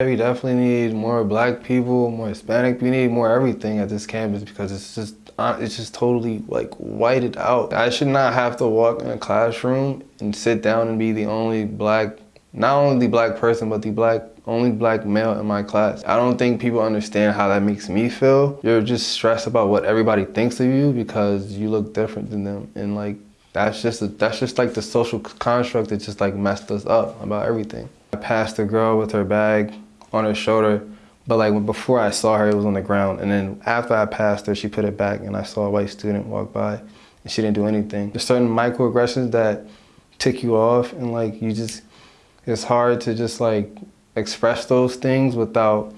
We definitely need more black people, more Hispanic. We need more everything at this campus because it's just uh, it's just totally like whited out. I should not have to walk in a classroom and sit down and be the only black, not only the black person, but the black only black male in my class. I don't think people understand how that makes me feel. You're just stressed about what everybody thinks of you because you look different than them. And like, that's just, a, that's just like the social construct that just like messed us up about everything. I passed a girl with her bag on her shoulder. But like before I saw her, it was on the ground. And then after I passed her, she put it back and I saw a white student walk by and she didn't do anything. There's certain microaggressions that tick you off and like you just, it's hard to just like express those things without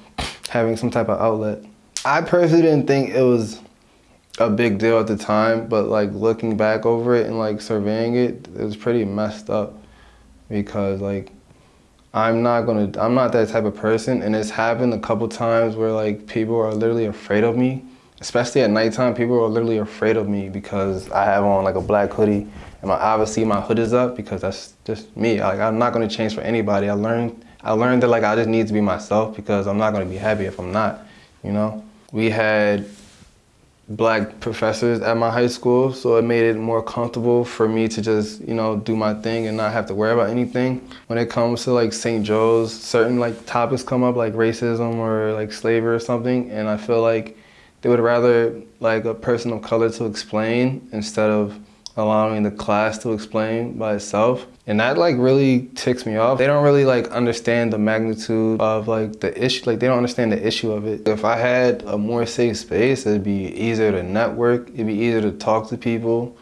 having some type of outlet. I personally didn't think it was a big deal at the time, but like looking back over it and like surveying it, it was pretty messed up because like I'm not gonna, I'm not that type of person. And it's happened a couple times where like people are literally afraid of me, especially at nighttime. People are literally afraid of me because I have on like a black hoodie and my, obviously my hood is up because that's just me. Like I'm not gonna change for anybody. I learned, I learned that like I just need to be myself because I'm not gonna be happy if I'm not, you know? We had black professors at my high school, so it made it more comfortable for me to just, you know, do my thing and not have to worry about anything. When it comes to like St. Joe's, certain like topics come up like racism or like slavery or something, and I feel like they would rather like a person of color to explain instead of allowing the class to explain by itself. And that like really ticks me off. They don't really like understand the magnitude of like the issue, like they don't understand the issue of it. If I had a more safe space, it'd be easier to network, it'd be easier to talk to people,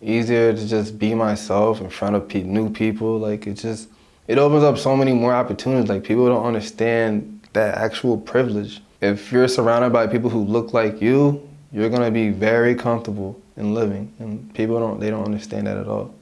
easier to just be myself in front of pe new people. Like it just, it opens up so many more opportunities. Like people don't understand that actual privilege. If you're surrounded by people who look like you, you're gonna be very comfortable in living. And people don't, they don't understand that at all.